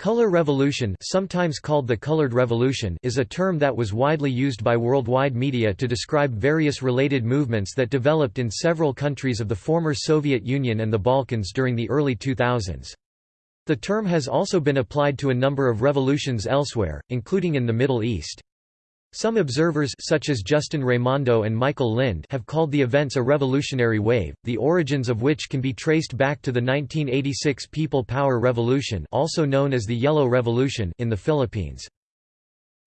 Color revolution sometimes called the Colored Revolution is a term that was widely used by worldwide media to describe various related movements that developed in several countries of the former Soviet Union and the Balkans during the early 2000s. The term has also been applied to a number of revolutions elsewhere, including in the Middle East. Some observers such as Justin Raimondo and Michael Lind have called the events a revolutionary wave, the origins of which can be traced back to the 1986 People Power Revolution also known as the Yellow Revolution in the Philippines.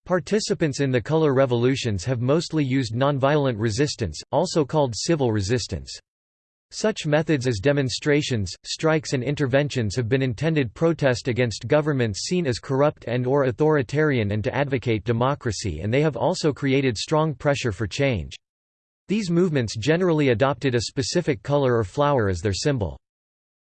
Participants in the color revolutions have mostly used nonviolent resistance, also called civil resistance. Such methods as demonstrations, strikes and interventions have been intended protest against governments seen as corrupt and or authoritarian and to advocate democracy and they have also created strong pressure for change. These movements generally adopted a specific color or flower as their symbol.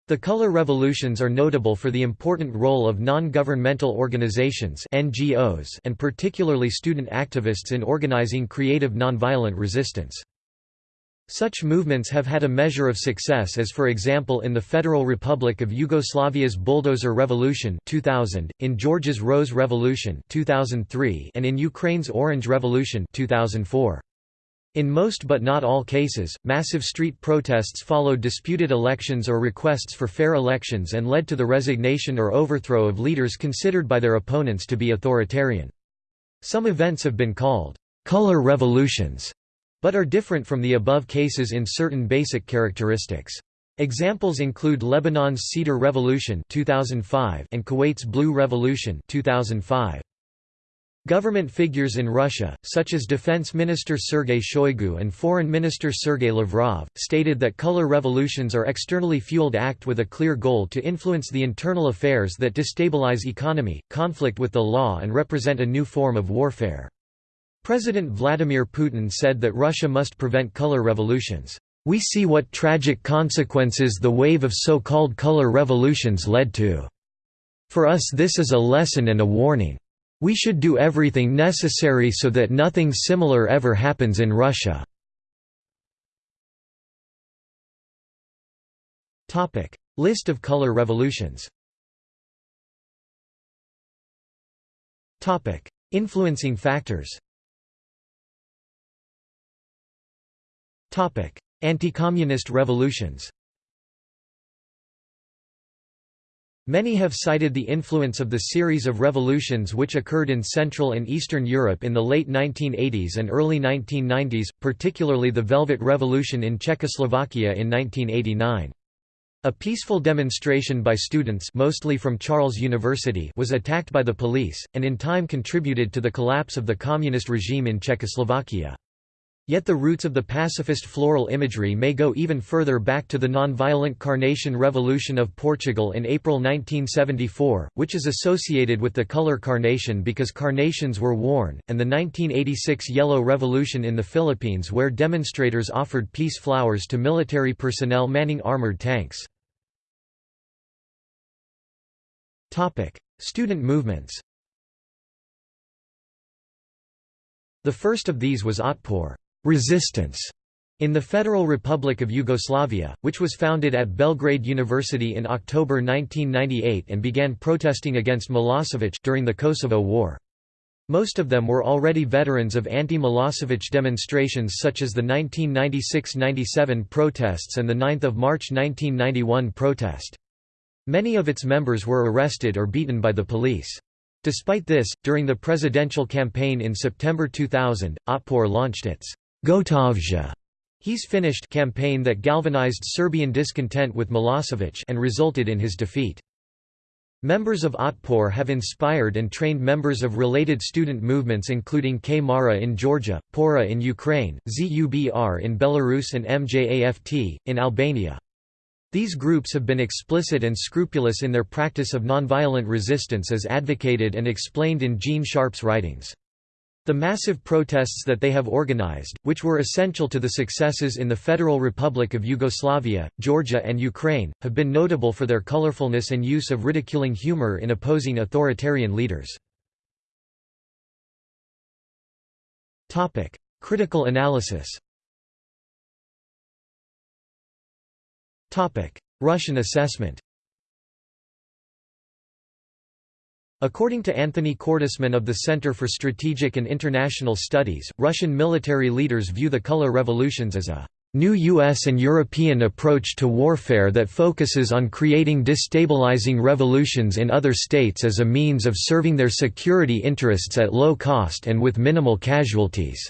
The color revolutions are notable for the important role of non-governmental organizations NGOs and particularly student activists in organizing creative nonviolent resistance. Such movements have had a measure of success as for example in the Federal Republic of Yugoslavia's Bulldozer Revolution 2000, in Georgia's Rose Revolution 2003, and in Ukraine's Orange Revolution 2004. In most but not all cases, massive street protests followed disputed elections or requests for fair elections and led to the resignation or overthrow of leaders considered by their opponents to be authoritarian. Some events have been called «color revolutions» but are different from the above cases in certain basic characteristics. Examples include Lebanon's Cedar Revolution 2005 and Kuwait's Blue Revolution 2005. Government figures in Russia, such as Defense Minister Sergei Shoigu and Foreign Minister Sergei Lavrov, stated that color revolutions are externally fueled act with a clear goal to influence the internal affairs that destabilize economy, conflict with the law and represent a new form of warfare. President Vladimir Putin said that Russia must prevent color revolutions. We see what tragic consequences the wave of so-called color revolutions led to. For us this is a lesson and a warning. We should do everything necessary so that nothing similar ever happens in Russia. List of color revolutions Influencing factors Anti-communist revolutions Many have cited the influence of the series of revolutions which occurred in Central and Eastern Europe in the late 1980s and early 1990s, particularly the Velvet Revolution in Czechoslovakia in 1989. A peaceful demonstration by students mostly from Charles University was attacked by the police, and in time contributed to the collapse of the communist regime in Czechoslovakia. Yet the roots of the pacifist floral imagery may go even further back to the nonviolent Carnation Revolution of Portugal in April 1974, which is associated with the color carnation because carnations were worn, and the 1986 Yellow Revolution in the Philippines where demonstrators offered peace flowers to military personnel manning armored tanks. Student movements The first of these was Otpor resistance in the Federal Republic of Yugoslavia, which was founded at Belgrade University in October 1998 and began protesting against Milosevic during the Kosovo War. Most of them were already veterans of anti-Milosevic demonstrations such as the 1996–97 protests and the 9 March 1991 protest. Many of its members were arrested or beaten by the police. Despite this, during the presidential campaign in September 2000, Otpor launched its Gotov je He's finished campaign that galvanized Serbian discontent with Milosevic and resulted in his defeat. Members of Otpor have inspired and trained members of related student movements including K-Mara in Georgia, Pora in Ukraine, ZUBR in Belarus and MJAFT, in Albania. These groups have been explicit and scrupulous in their practice of nonviolent resistance as advocated and explained in Gene Sharp's writings. The massive protests that they have organized, which were essential to the successes in the Federal Republic of Yugoslavia, Georgia and Ukraine, have been notable for their colorfulness and use of ridiculing humor in opposing authoritarian leaders. Critical analysis Russian assessment According to Anthony Cordesman of the Center for Strategic and International Studies, Russian military leaders view the color revolutions as a new U.S. and European approach to warfare that focuses on creating destabilizing revolutions in other states as a means of serving their security interests at low cost and with minimal casualties.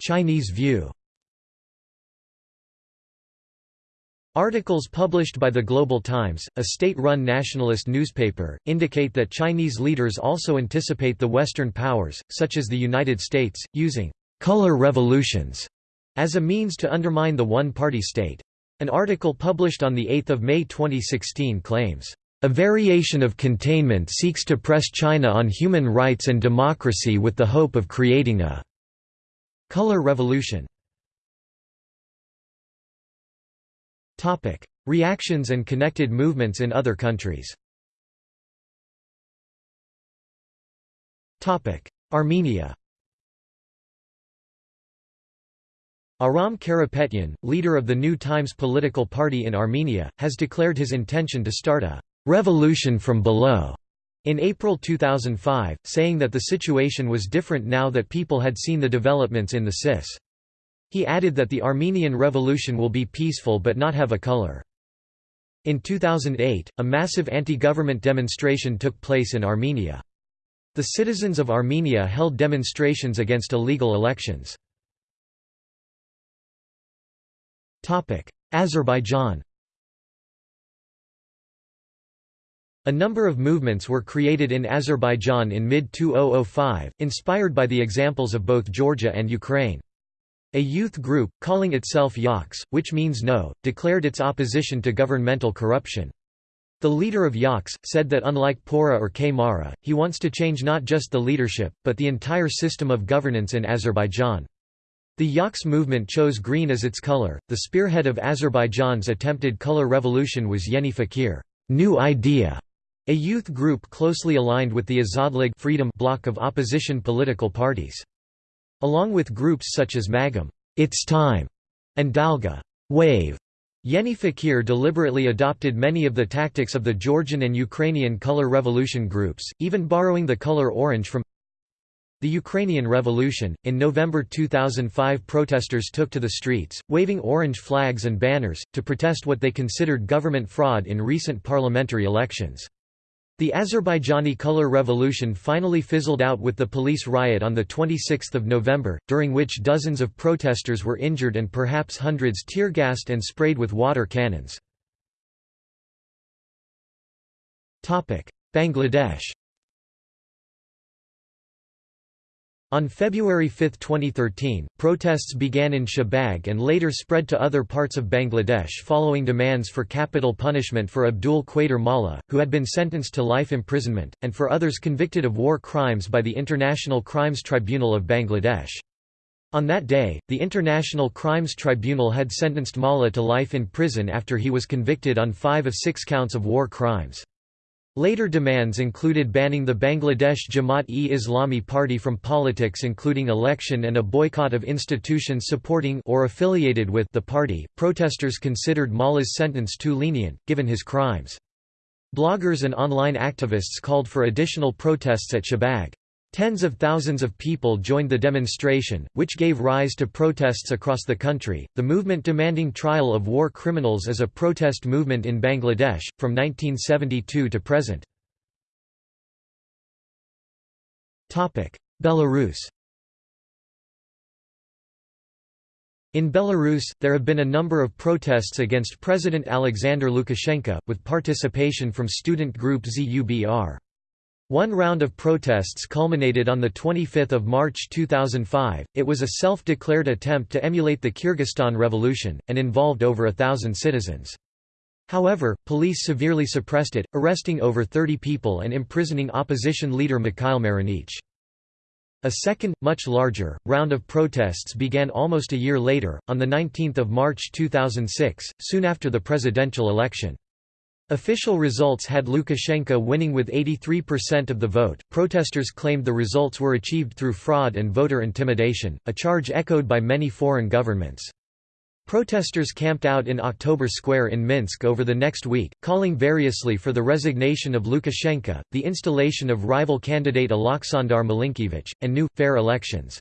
Chinese view Articles published by the Global Times, a state-run nationalist newspaper, indicate that Chinese leaders also anticipate the Western powers, such as the United States, using «color revolutions» as a means to undermine the one-party state. An article published on 8 May 2016 claims, "...a variation of containment seeks to press China on human rights and democracy with the hope of creating a color revolution." Topic: Reactions and connected movements in other countries. Topic: Armenia. Aram Karapetyan, leader of the New Times political party in Armenia, has declared his intention to start a revolution from below in April 2005, saying that the situation was different now that people had seen the developments in the CIS. He added that the Armenian Revolution will be peaceful but not have a color. In 2008, a massive anti-government demonstration took place in Armenia. The citizens of Armenia held demonstrations against illegal elections. Azerbaijan A number of movements were created in Azerbaijan in mid-2005, inspired by the examples of both Georgia and Ukraine. A youth group, calling itself Yaks, which means no, declared its opposition to governmental corruption. The leader of Yaks, said that unlike Pora or K-Mara, he wants to change not just the leadership, but the entire system of governance in Azerbaijan. The Yaks movement chose green as its color. The spearhead of Azerbaijan's attempted color revolution was Yeni Fikir, New Idea, a youth group closely aligned with the Azadlig Freedom bloc of opposition political parties. Along with groups such as Magam It's Time, and Dalga Wave, Yeni Fikir deliberately adopted many of the tactics of the Georgian and Ukrainian color revolution groups, even borrowing the color orange from the Ukrainian Revolution. In November 2005, protesters took to the streets, waving orange flags and banners, to protest what they considered government fraud in recent parliamentary elections. The Azerbaijani color revolution finally fizzled out with the police riot on 26 November, during which dozens of protesters were injured and perhaps hundreds tear-gassed and sprayed with water cannons. Bangladesh On February 5, 2013, protests began in Shahbag and later spread to other parts of Bangladesh following demands for capital punishment for Abdul Qadir Mallah, who had been sentenced to life imprisonment, and for others convicted of war crimes by the International Crimes Tribunal of Bangladesh. On that day, the International Crimes Tribunal had sentenced Mallah to life in prison after he was convicted on five of six counts of war crimes. Later demands included banning the Bangladesh Jamaat-e-Islami party from politics including election and a boycott of institutions supporting or affiliated with the party. Protesters considered Mallah's sentence too lenient, given his crimes. Bloggers and online activists called for additional protests at Shahbag. Tens of thousands of people joined the demonstration, which gave rise to protests across the country. The movement demanding trial of war criminals is a protest movement in Bangladesh, from 1972 to present. Belarus In Belarus, there have been a number of protests against President Alexander Lukashenko, with participation from student group ZUBR. One round of protests culminated on 25 March 2005, it was a self-declared attempt to emulate the Kyrgyzstan Revolution, and involved over a thousand citizens. However, police severely suppressed it, arresting over 30 people and imprisoning opposition leader Mikhail Marinich. A second, much larger, round of protests began almost a year later, on 19 March 2006, soon after the presidential election. Official results had Lukashenko winning with 83% of the vote. Protesters claimed the results were achieved through fraud and voter intimidation, a charge echoed by many foreign governments. Protesters camped out in October Square in Minsk over the next week, calling variously for the resignation of Lukashenko, the installation of rival candidate Aleksandar Milinkevich, and new, fair elections.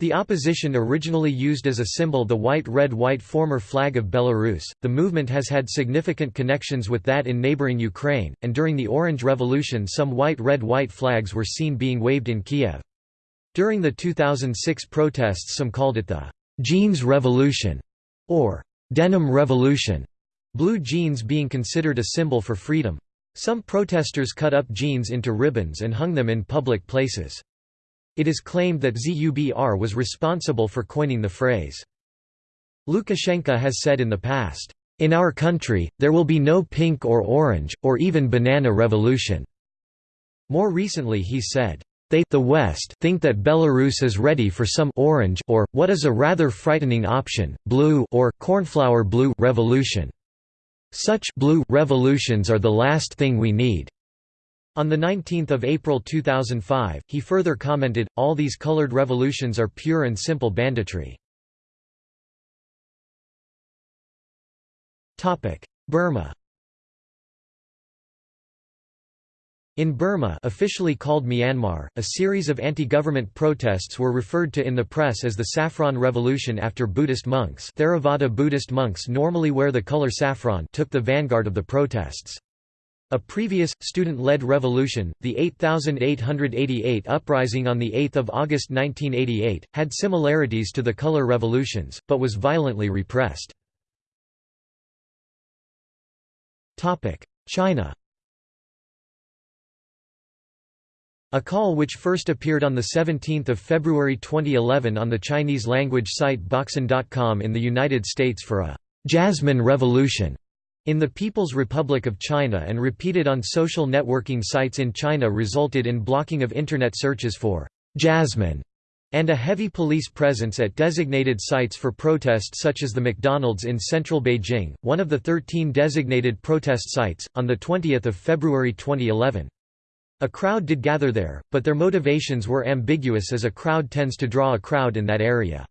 The opposition originally used as a symbol the white-red-white former flag of Belarus. The movement has had significant connections with that in neighboring Ukraine, and during the Orange Revolution some white-red-white flags were seen being waved in Kiev. During the 2006 protests some called it the «jeans revolution» or «denim revolution», blue jeans being considered a symbol for freedom. Some protesters cut up jeans into ribbons and hung them in public places. It is claimed that ZUBR was responsible for coining the phrase. Lukashenko has said in the past, "...in our country, there will be no pink or orange, or even banana revolution." More recently he said, they the West think that Belarus is ready for some orange or, what is a rather frightening option, blue or cornflower blue revolution. Such blue revolutions are the last thing we need. On 19 April 2005, he further commented, all these colored revolutions are pure and simple banditry. Burma In Burma officially called Myanmar, a series of anti-government protests were referred to in the press as the Saffron Revolution after Buddhist monks Theravada Buddhist monks normally wear the color saffron took the vanguard of the protests. A previous, student-led revolution, the 8888 uprising on 8 August 1988, had similarities to the color revolutions, but was violently repressed. China A call which first appeared on 17 February 2011 on the Chinese-language site Boxun.com in the United States for a «Jasmine Revolution» in the People's Republic of China and repeated on social networking sites in China resulted in blocking of Internet searches for «Jasmine» and a heavy police presence at designated sites for protests such as the McDonald's in central Beijing, one of the 13 designated protest sites, on 20 February 2011. A crowd did gather there, but their motivations were ambiguous as a crowd tends to draw a crowd in that area.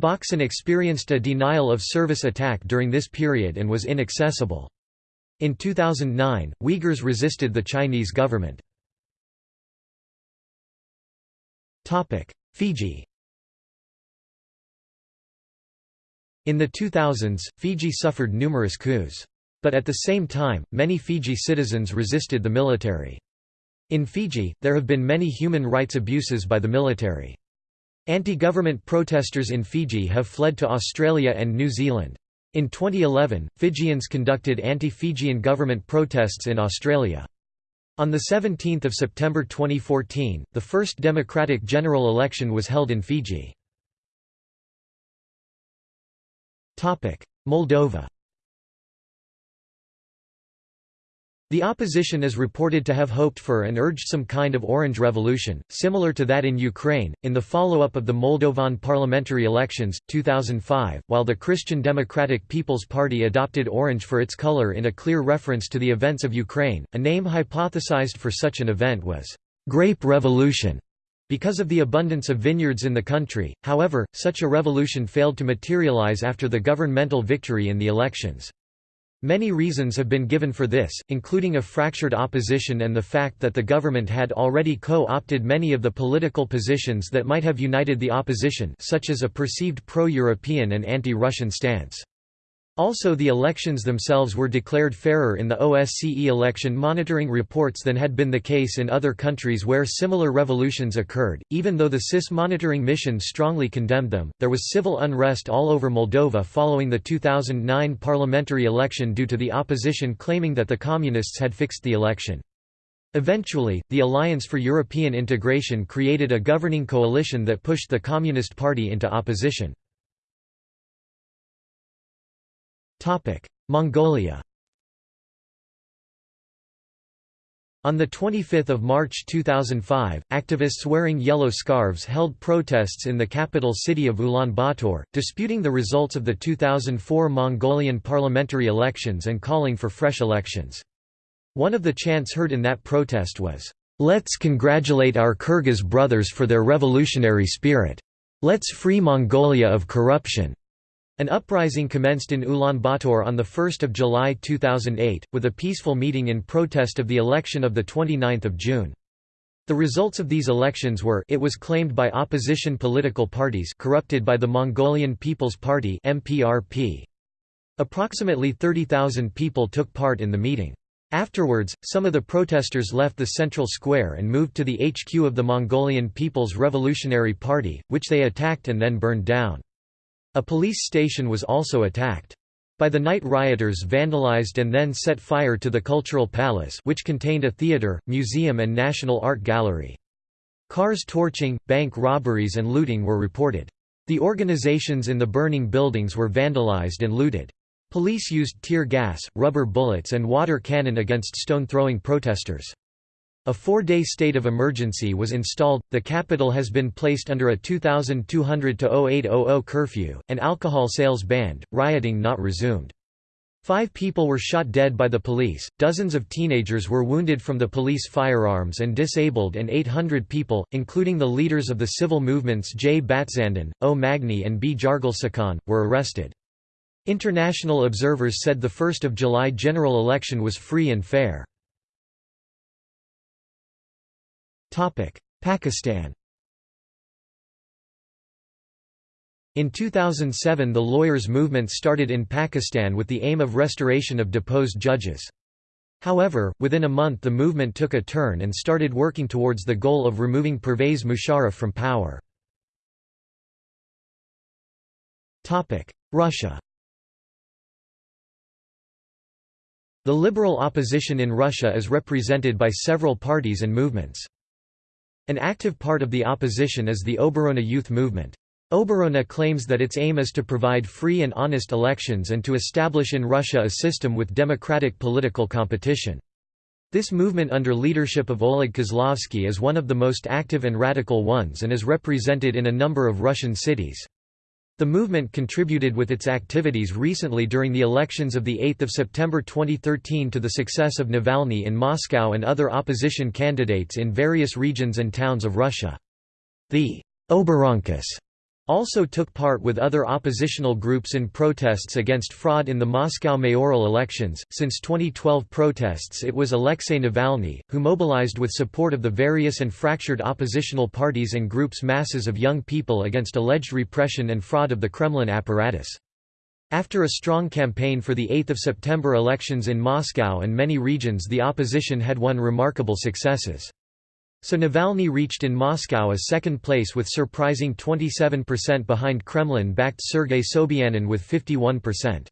Boxun experienced a denial of service attack during this period and was inaccessible. In 2009, Uyghurs resisted the Chinese government. Fiji In the 2000s, Fiji suffered numerous coups. But at the same time, many Fiji citizens resisted the military. In Fiji, there have been many human rights abuses by the military. Anti-government protesters in Fiji have fled to Australia and New Zealand. In 2011, Fijians conducted anti-Fijian government protests in Australia. On 17 September 2014, the first democratic general election was held in Fiji. Moldova The opposition is reported to have hoped for and urged some kind of orange revolution, similar to that in Ukraine, in the follow-up of the Moldovan parliamentary elections, 2005, while the Christian Democratic People's Party adopted orange for its color in a clear reference to the events of Ukraine. A name hypothesized for such an event was «grape revolution» because of the abundance of vineyards in the country, however, such a revolution failed to materialize after the governmental victory in the elections. Many reasons have been given for this, including a fractured opposition and the fact that the government had already co-opted many of the political positions that might have united the opposition such as a perceived pro-European and anti-Russian stance. Also the elections themselves were declared fairer in the OSCE election monitoring reports than had been the case in other countries where similar revolutions occurred. Even though the CIS monitoring mission strongly condemned them, there was civil unrest all over Moldova following the 2009 parliamentary election due to the opposition claiming that the communists had fixed the election. Eventually, the Alliance for European Integration created a governing coalition that pushed the Communist Party into opposition. Mongolia On 25 March 2005, activists wearing yellow scarves held protests in the capital city of Ulaanbaatar, disputing the results of the 2004 Mongolian parliamentary elections and calling for fresh elections. One of the chants heard in that protest was, "'Let's congratulate our Kyrgyz brothers for their revolutionary spirit. Let's free Mongolia of corruption.' An uprising commenced in Ulaanbaatar on 1 July 2008, with a peaceful meeting in protest of the election of 29 June. The results of these elections were it was claimed by opposition political parties corrupted by the Mongolian People's Party MPRP. Approximately 30,000 people took part in the meeting. Afterwards, some of the protesters left the central square and moved to the HQ of the Mongolian People's Revolutionary Party, which they attacked and then burned down. A police station was also attacked. By the night rioters vandalized and then set fire to the Cultural Palace which contained a theatre, museum and National Art Gallery. Cars torching, bank robberies and looting were reported. The organizations in the burning buildings were vandalized and looted. Police used tear gas, rubber bullets and water cannon against stone-throwing protesters. A four-day state of emergency was installed, the capital has been placed under a 2200–0800 curfew, and alcohol sales banned, rioting not resumed. Five people were shot dead by the police, dozens of teenagers were wounded from the police firearms and disabled and 800 people, including the leaders of the civil movements J. Batzandan, O. Magnai and B. Jargalsaikhan, were arrested. International observers said the 1 July general election was free and fair. Pakistan In 2007 the lawyers' movement started in Pakistan with the aim of restoration of deposed judges. However, within a month the movement took a turn and started working towards the goal of removing Pervez Musharraf from power. Russia The liberal opposition in Russia is represented by several parties and movements. An active part of the opposition is the Oborona youth movement. Oborona claims that its aim is to provide free and honest elections and to establish in Russia a system with democratic political competition. This movement under leadership of Oleg Kozlovsky is one of the most active and radical ones and is represented in a number of Russian cities. The movement contributed with its activities recently during the elections of 8 September 2013 to the success of Navalny in Moscow and other opposition candidates in various regions and towns of Russia. The Oboronkas also took part with other oppositional groups in protests against fraud in the Moscow mayoral elections. Since 2012 protests, it was Alexei Navalny, who mobilized with support of the various and fractured oppositional parties and groups masses of young people against alleged repression and fraud of the Kremlin apparatus. After a strong campaign for the 8 September elections in Moscow and many regions, the opposition had won remarkable successes. So Navalny reached in Moscow a second place with surprising 27% behind Kremlin-backed Sergei Sobyanin with 51%.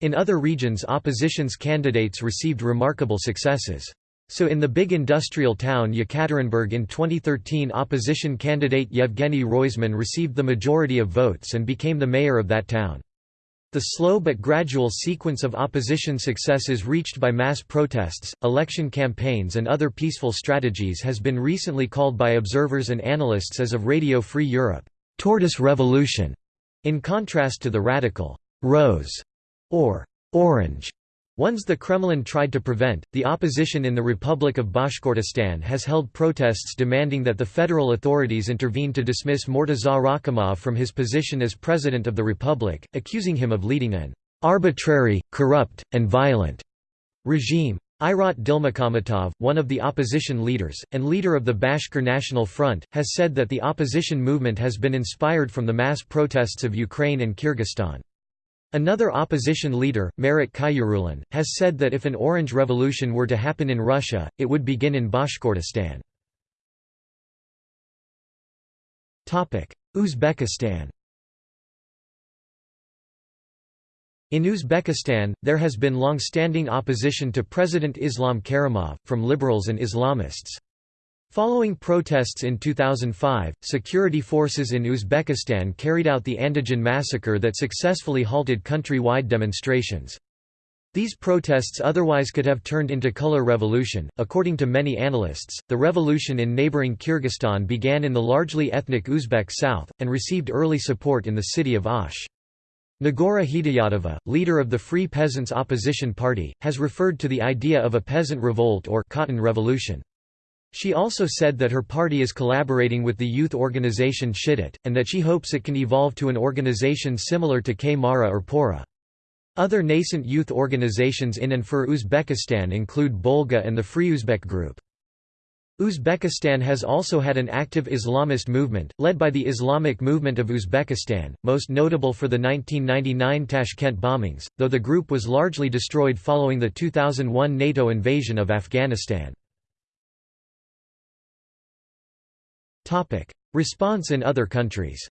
In other regions opposition's candidates received remarkable successes. So in the big industrial town Yekaterinburg in 2013 opposition candidate Yevgeny Roizman received the majority of votes and became the mayor of that town. The slow but gradual sequence of opposition successes reached by mass protests, election campaigns and other peaceful strategies has been recently called by observers and analysts as of Radio Free Europe, "'Tortoise Revolution", in contrast to the radical "'Rose' or "'Orange' Ones the Kremlin tried to prevent, the opposition in the Republic of Bashkortostan has held protests demanding that the federal authorities intervene to dismiss Murtaza Rakhimov from his position as president of the republic, accusing him of leading an arbitrary, corrupt, and violent regime. Irat Dilmukhamatovh, one of the opposition leaders, and leader of the Bashkir National Front, has said that the opposition movement has been inspired from the mass protests of Ukraine and Kyrgyzstan. Another opposition leader, Marat Khayarullan, has said that if an Orange Revolution were to happen in Russia, it would begin in Bashkortostan. Uzbekistan In Uzbekistan, there has been long-standing opposition to President Islam Karimov, from liberals and Islamists. Following protests in 2005, security forces in Uzbekistan carried out the Andijan massacre that successfully halted country-wide demonstrations. These protests otherwise could have turned into color revolution. According to many analysts, the revolution in neighboring Kyrgyzstan began in the largely ethnic Uzbek south, and received early support in the city of Osh. Nigora Hidoyatova, leader of the Free Peasants Opposition Party, has referred to the idea of a peasant revolt or cotton revolution. She also said that her party is collaborating with the youth organization Shidit, and that she hopes it can evolve to an organization similar to K-Mara or Pora. Other nascent youth organizations in and for Uzbekistan include Bolga and the Free Uzbek Group. Uzbekistan has also had an active Islamist movement, led by the Islamic Movement of Uzbekistan, most notable for the 1999 Tashkent bombings, though the group was largely destroyed following the 2001 NATO invasion of Afghanistan. Response in other countries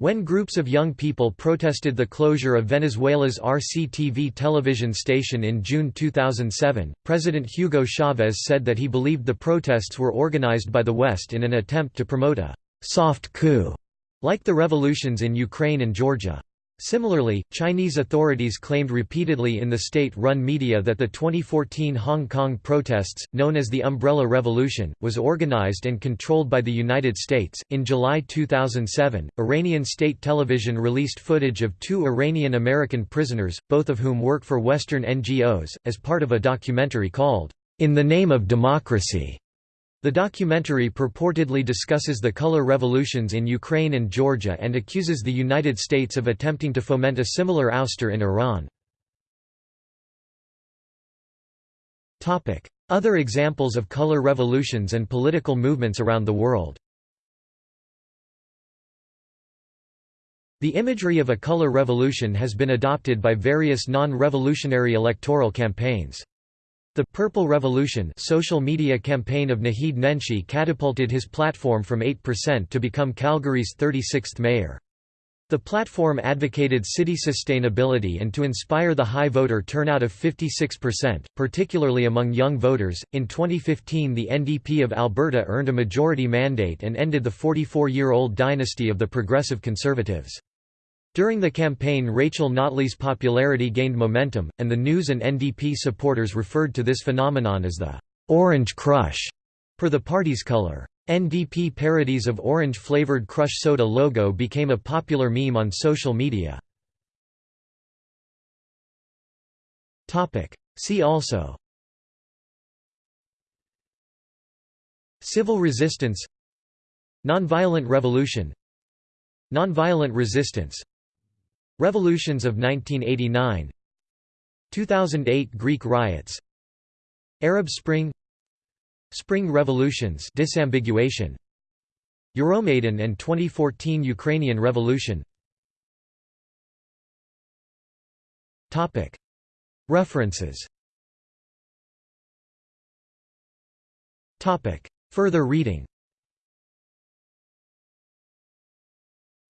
When groups of young people protested the closure of Venezuela's RCTV television station in June 2007, President Hugo Chavez said that he believed the protests were organized by the West in an attempt to promote a «soft coup», like the revolutions in Ukraine and Georgia. Similarly, Chinese authorities claimed repeatedly in the state-run media that the 2014 Hong Kong protests, known as the Umbrella Revolution, was organized and controlled by the United States. In July 2007, Iranian state television released footage of two Iranian American prisoners, both of whom work for Western NGOs, as part of a documentary called In the Name of Democracy. The documentary purportedly discusses the color revolutions in Ukraine and Georgia and accuses the United States of attempting to foment a similar ouster in Iran. Other examples of color revolutions and political movements around the world The imagery of a color revolution has been adopted by various non-revolutionary electoral campaigns. The Purple Revolution social media campaign of Naheed Nenshi catapulted his platform from 8% to become Calgary's 36th mayor. The platform advocated city sustainability and to inspire the high voter turnout of 56%, particularly among young voters. In 2015, the NDP of Alberta earned a majority mandate and ended the 44 year old dynasty of the Progressive Conservatives. During the campaign Rachel Notley's popularity gained momentum, and the News and NDP supporters referred to this phenomenon as the «orange crush» per the party's color. NDP parodies of orange-flavored Crush soda logo became a popular meme on social media. See also Civil resistance Nonviolent revolution Nonviolent resistance Revolutions of 1989 2008 Greek riots. Arab Spring. Spring revolutions disambiguation. Euromaidan and 2014 Ukrainian Revolution. Topic. References. Topic. Further reading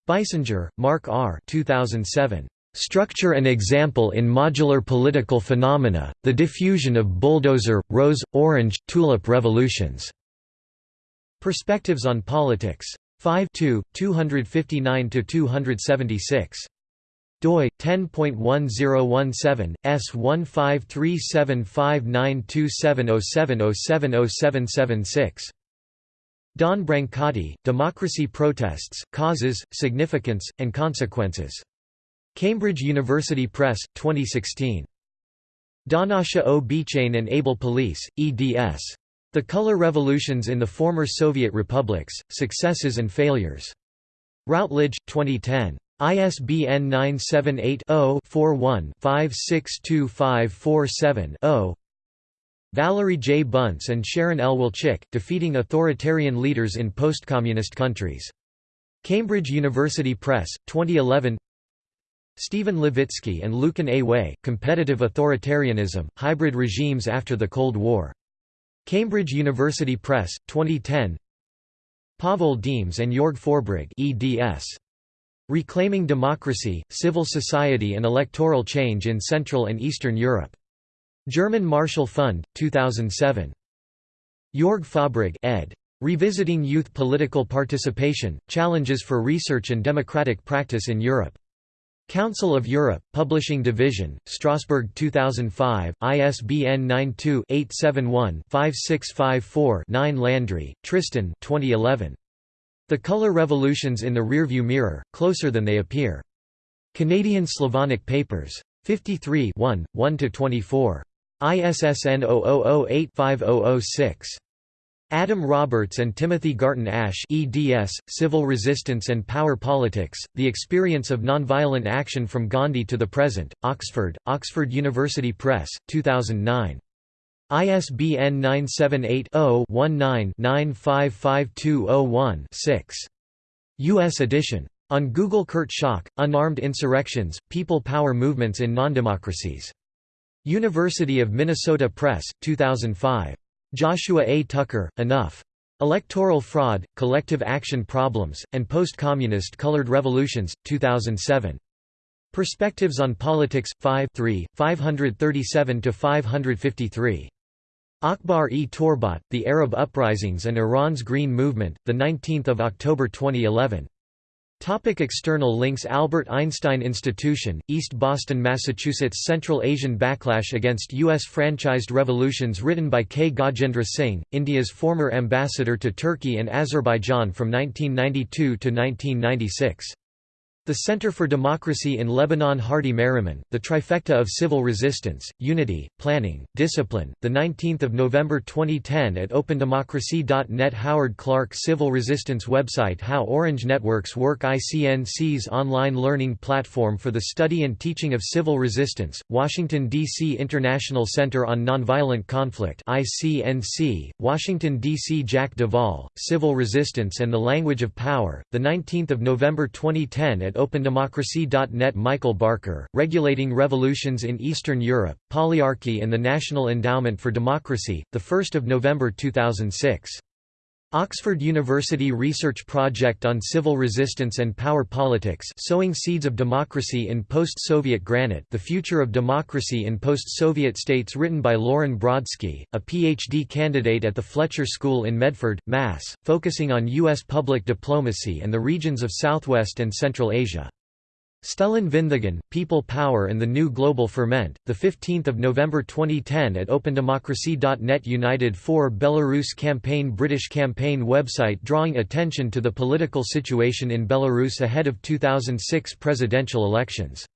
Beissinger, Mark R. 2007. Structure and Example in Modular Political Phenomena, The Diffusion of Bulldozer, Rose, Orange, Tulip Revolutions. Perspectives on Politics. 5 259–276 doi 10.1017 S15375927070776 Dawn Brancati, Democracy Protests, Causes, Significance, and Consequences. Cambridge University Press, 2016. Donasha O. Bechain and Abel Polese, eds. The Color Revolutions in the Former Soviet Republics, Successes and Failures. Routledge, 2010. ISBN 978 0 41 562547 0 Valerie J. Bunce and Sharon L. Wolchik, Defeating Authoritarian Leaders in Post-Communist Countries. Cambridge University Press, 2011 Stephen Levitsky and Lucan A. Way, Competitive Authoritarianism, Hybrid Regimes After the Cold War. Cambridge University Press, 2010 Pavol Demeš and Jorg Forbrig eds. Reclaiming Democracy, Civil Society and Electoral Change in Central and Eastern Europe. German Marshall Fund, 2007. Jorg Forbrig ed. Revisiting Youth Political Participation, Challenges for Research and Democratic Practice in Europe. Council of Europe, Publishing Division, Strasbourg 2005, ISBN 92-871-5654-9 Landry, Tristan 2011. The Color Revolutions in the Rearview Mirror, Closer Than They Appear. Canadian Slavonic Papers. 53 1, 1–24. ISSN 0008-5006. Adam Roberts and Timothy Garton Ash eds, Civil Resistance and Power Politics, The Experience of Nonviolent Action from Gandhi to the Present, Oxford, Oxford University Press, 2009. ISBN 978-0-19-955201-6. U.S. edition. On Google Kurt Schock, Unarmed Insurrections, People Power Movements in Nondemocracies. University of Minnesota Press, 2005. Joshua A. Tucker, Enough. Electoral Fraud, Collective Action Problems, and Post-Communist Colored Revolutions, 2007. Perspectives on Politics, 5 537–553. Akbar e Torbat, The Arab Uprisings and Iran's Green Movement, 19 October 2011. Topic external links Albert Einstein Institution, East Boston, Massachusetts Central Asian Backlash Against U.S. Franchised Revolutions written by K. Gajendra Singh, India's former ambassador to Turkey and Azerbaijan from 1992 to 1996. The Center for Democracy in Lebanon Hardy Merriman, The Trifecta of Civil Resistance, Unity, Planning, Discipline, 19 November 2010 at OpenDemocracy.net Howard Clark Civil Resistance website How Orange Networks Work ICNC's online learning platform for the study and teaching of civil resistance, Washington, D.C. International Center on Nonviolent Conflict ICNC, Washington, D.C. Jack Duvall, Civil Resistance and the Language of Power, 19 November 2010 at OpenDemocracy.net Michael Barker, Regulating Revolutions in Eastern Europe, Polyarchy and the National Endowment for Democracy, 1 November 2006. Oxford University Research Project on Civil Resistance and Power Politics Sowing Seeds of Democracy in Post-Soviet Granite The Future of Democracy in Post-Soviet States written by Lauren Brodsky, a PhD candidate at the Fletcher School in Medford, Mass., focusing on U.S. public diplomacy and the regions of Southwest and Central Asia. Stellan Vinthagen, People Power and the New Global Ferment, 15 November 2010 at OpenDemocracy.net United for Belarus Campaign British campaign website drawing attention to the political situation in Belarus ahead of 2006 presidential elections